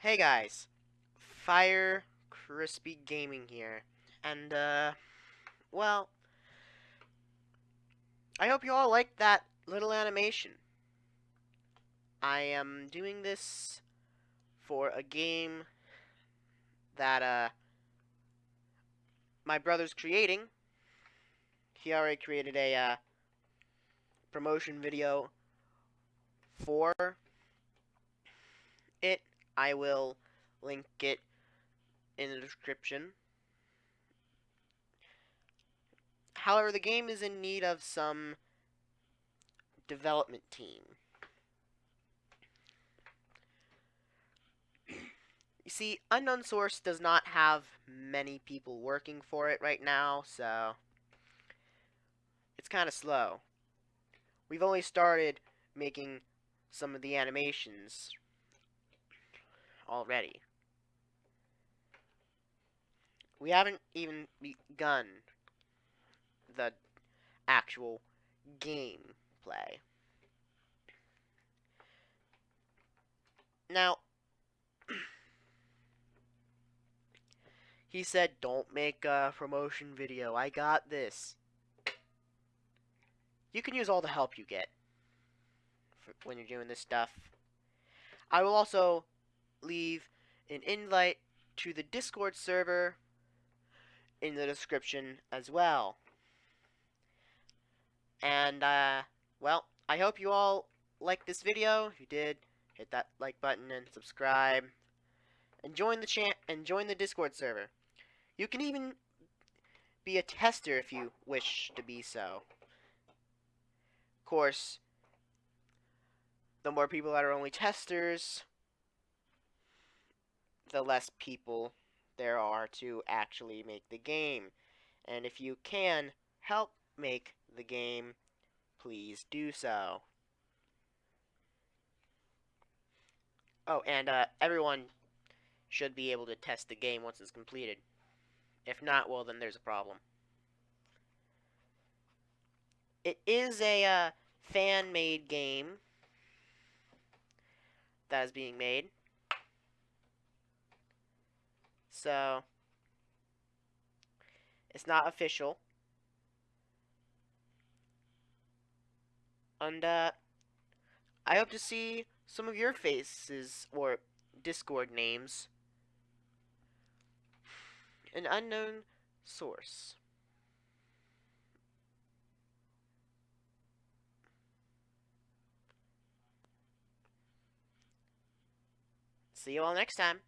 Hey guys, Fire Crispy Gaming here, and uh, well, I hope you all liked that little animation. I am doing this for a game that uh my brother's creating. He already created a uh, promotion video for it. I will link it in the description. However, the game is in need of some development team. You see, Unknown Source does not have many people working for it right now, so it's kind of slow. We've only started making some of the animations already. We haven't even begun the actual gameplay. Now, he said, don't make a promotion video. I got this. You can use all the help you get when you're doing this stuff. I will also leave an invite to the Discord server in the description as well. And, uh, well, I hope you all liked this video. If you did, hit that like button and subscribe. And join the chat and join the Discord server. You can even be a tester if you wish to be so. Of course, the more people that are only testers, the less people there are to actually make the game. And if you can help make the game, please do so. Oh, and uh, everyone should be able to test the game once it's completed. If not, well, then there's a problem. It is a uh, fan-made game that is being made. So, it's not official. And, uh, I hope to see some of your faces or Discord names. An unknown source. See you all next time.